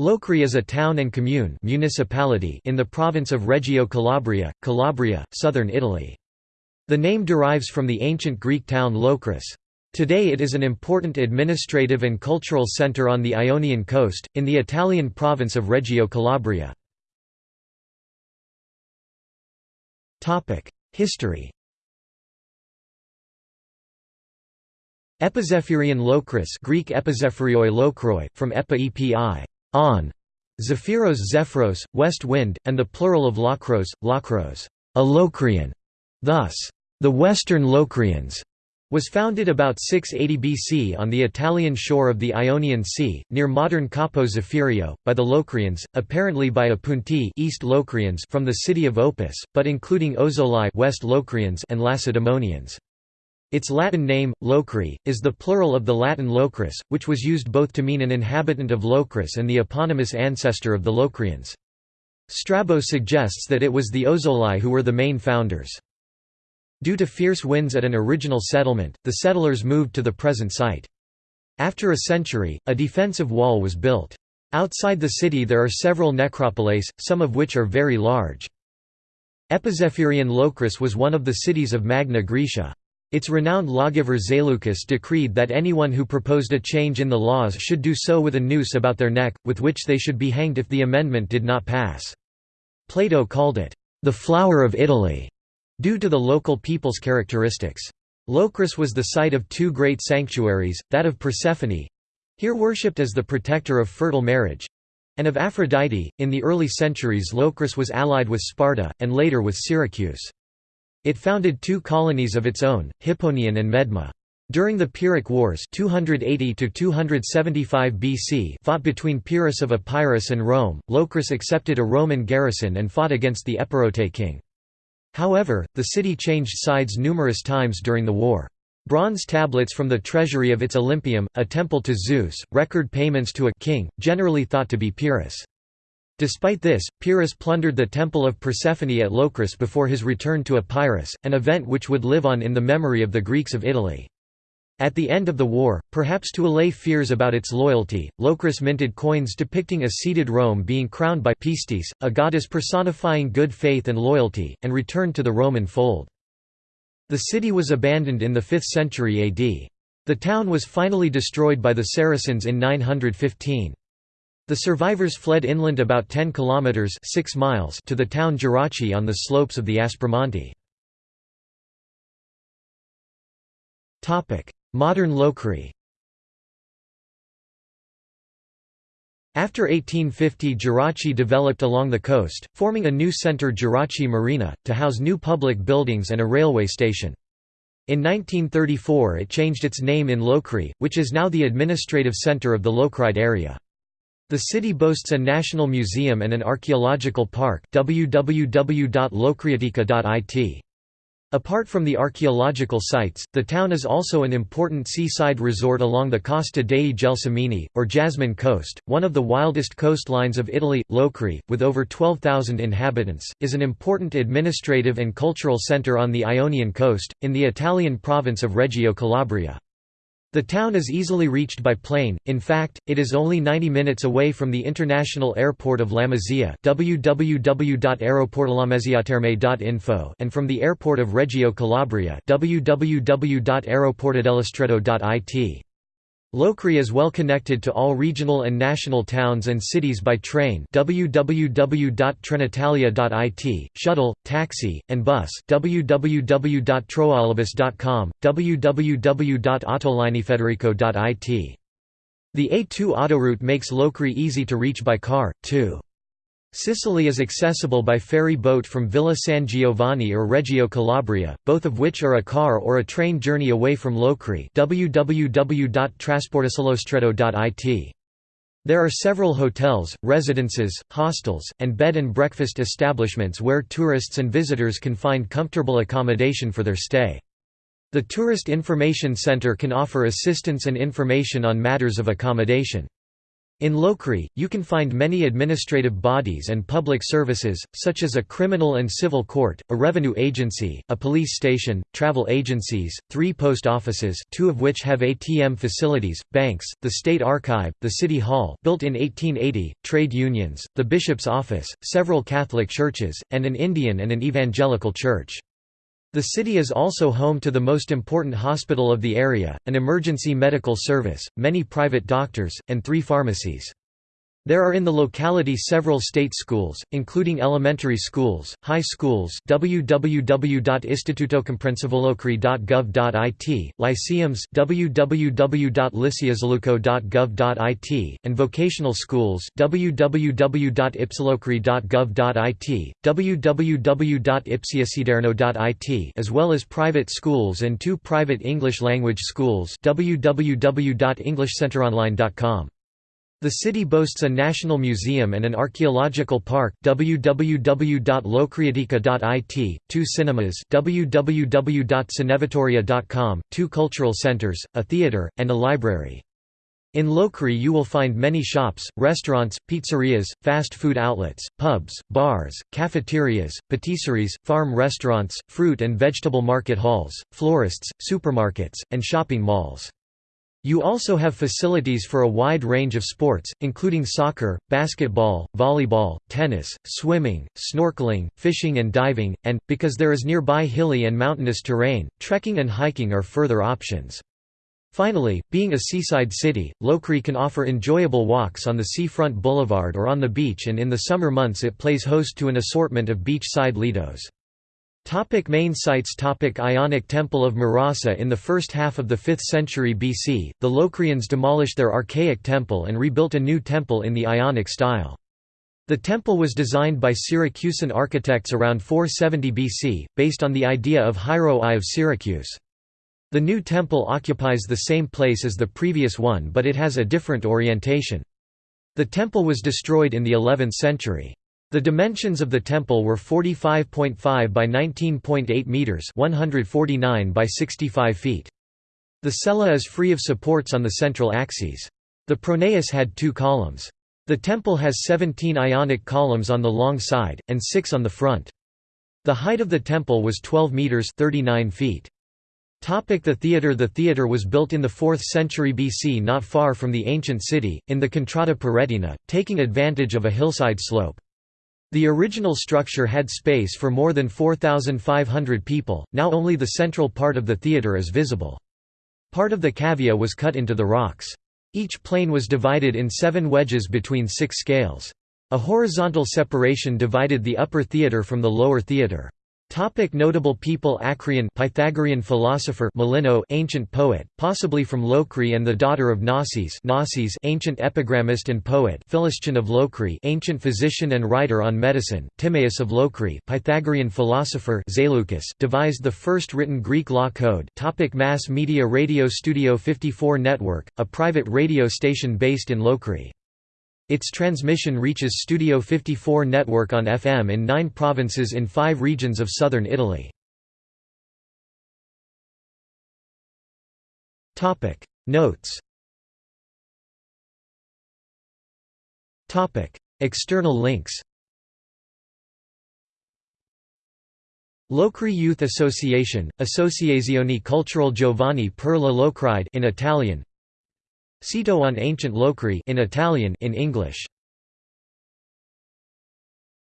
Locri is a town and commune municipality in the province of Reggio Calabria, Calabria, southern Italy. The name derives from the ancient Greek town Locris. Today it is an important administrative and cultural centre on the Ionian coast, in the Italian province of Reggio Calabria. History Epizephirion Locris Greek Epizephirioi Lokroi, from epi on, Zephyros Zephyros, west wind, and the plural of Lokros, Lokros, a Locrian. Thus, the Western Locrians was founded about 680 BC on the Italian shore of the Ionian Sea, near modern Capo Zephirio, by the Locrians, apparently by Opuntii East Locrians from the city of Opus, but including Ozolai West Locrians and Lacedaemonians. Its Latin name, Locri, is the plural of the Latin locris, which was used both to mean an inhabitant of Locris and the eponymous ancestor of the Locrians. Strabo suggests that it was the Ozoli who were the main founders. Due to fierce winds at an original settlement, the settlers moved to the present site. After a century, a defensive wall was built. Outside the city there are several necropoles, some of which are very large. Epizephirion Locris was one of the cities of Magna Graecia. Its renowned lawgiver Zaleucus decreed that anyone who proposed a change in the laws should do so with a noose about their neck, with which they should be hanged if the amendment did not pass. Plato called it, "...the flower of Italy." Due to the local people's characteristics. Locris was the site of two great sanctuaries, that of Persephone—here worshipped as the protector of fertile marriage—and of Aphrodite. In the early centuries Locris was allied with Sparta, and later with Syracuse. It founded two colonies of its own, Hipponion and Medma. During the Pyrrhic Wars 280 BC fought between Pyrrhus of Epirus and Rome, Locris accepted a Roman garrison and fought against the Epirote king. However, the city changed sides numerous times during the war. Bronze tablets from the treasury of its Olympium, a temple to Zeus, record payments to a king, generally thought to be Pyrrhus. Despite this, Pyrrhus plundered the temple of Persephone at Locris before his return to Epirus, an event which would live on in the memory of the Greeks of Italy. At the end of the war, perhaps to allay fears about its loyalty, Locris minted coins depicting a seated Rome being crowned by Pistis, a goddess personifying good faith and loyalty, and returned to the Roman fold. The city was abandoned in the 5th century AD. The town was finally destroyed by the Saracens in 915. The survivors fled inland about 10 kilometers 6 miles to the town Gerace on the slopes of the Aspromonte. Topic: Modern Locri After 1850 Gerace developed along the coast, forming a new centre Gerace Marina, to house new public buildings and a railway station. In 1934 it changed its name in Locri, which is now the administrative centre of the Locride area. The city boasts a national museum and an archaeological park www.locriatica.it. Apart from the archaeological sites, the town is also an important seaside resort along the Costa dei Gelsomini, or Jasmine Coast, one of the wildest coastlines of Italy. Locri, with over 12,000 inhabitants, is an important administrative and cultural centre on the Ionian coast, in the Italian province of Reggio Calabria. The town is easily reached by plane, in fact, it is only 90 minutes away from the international airport of Lamezia and from the airport of Reggio Calabria www.aeroportodellostretto.it. Locri is well connected to all regional and national towns and cities by train www.trenitalia.it, shuttle, taxi, and bus www.troaulibus.com, www.autolinefederico.it. The A2 autoroute makes Locri easy to reach by car, too. Sicily is accessible by ferry boat from Villa San Giovanni or Reggio Calabria, both of which are a car or a train journey away from Locri. There are several hotels, residences, hostels, and bed and breakfast establishments where tourists and visitors can find comfortable accommodation for their stay. The Tourist Information Center can offer assistance and information on matters of accommodation. In Locri, you can find many administrative bodies and public services, such as a criminal and civil court, a revenue agency, a police station, travel agencies, three post offices two of which have ATM facilities, banks, the State Archive, the City Hall built in 1880, trade unions, the Bishop's Office, several Catholic churches, and an Indian and an Evangelical church. The city is also home to the most important hospital of the area, an emergency medical service, many private doctors, and three pharmacies. There are in the locality several state schools, including elementary schools, high schools www.institutocomprensivolocri.gov.it, lyceums www.liceazaluco.gov.it, and vocational schools www.ipsilocri.gov.it, www.ipsiasiderno.it as well as private schools and two private English-language schools www.englishcenteronline.com. The city boasts a national museum and an archaeological park www.locriatica.it, two cinemas www.cinevitoria.com, two cultural centers, a theatre, and a library. In Locri you will find many shops, restaurants, pizzerias, fast food outlets, pubs, bars, cafeterias, patisseries, farm restaurants, fruit and vegetable market halls, florists, supermarkets, and shopping malls. You also have facilities for a wide range of sports, including soccer, basketball, volleyball, tennis, swimming, snorkeling, fishing and diving, and, because there is nearby hilly and mountainous terrain, trekking and hiking are further options. Finally, being a seaside city, Locri can offer enjoyable walks on the seafront boulevard or on the beach and in the summer months it plays host to an assortment of beach-side lidos. Topic main sites Topic Ionic Temple of Marasa In the first half of the 5th century BC, the Locrians demolished their archaic temple and rebuilt a new temple in the Ionic style. The temple was designed by Syracusan architects around 470 BC, based on the idea of Hiero I of Syracuse. The new temple occupies the same place as the previous one but it has a different orientation. The temple was destroyed in the 11th century. The dimensions of the temple were 45.5 by 19.8 meters, 149 by 65 feet. The cella is free of supports on the central axes. The pronaos had two columns. The temple has 17 ionic columns on the long side, and 6 on the front. The height of the temple was 12 meters 39 feet. Topic the theatre The theatre was built in the 4th century BC not far from the ancient city, in the Contrada Paretina, taking advantage of a hillside slope. The original structure had space for more than 4,500 people, now only the central part of the theatre is visible. Part of the cavea was cut into the rocks. Each plane was divided in seven wedges between six scales. A horizontal separation divided the upper theatre from the lower theatre. Topic notable people Acrion Pythagorean philosopher Melinno ancient poet, possibly from Locri and the daughter of Nossis Nossis ancient epigrammist and poet Philistion of Locri ancient physician and writer on medicine, Timaeus of Locri Pythagorean philosopher Zaleucus devised the first written Greek law code topic Mass media Radio Studio 54 Network, a private radio station based in Locri. Its transmission reaches Studio 54 network on FM in nine provinces in five regions of southern Italy. Notes External links Locri Youth Association, Associazione Culturale Giovani per la Locride in Italian Sito on ancient Locri in Italian in English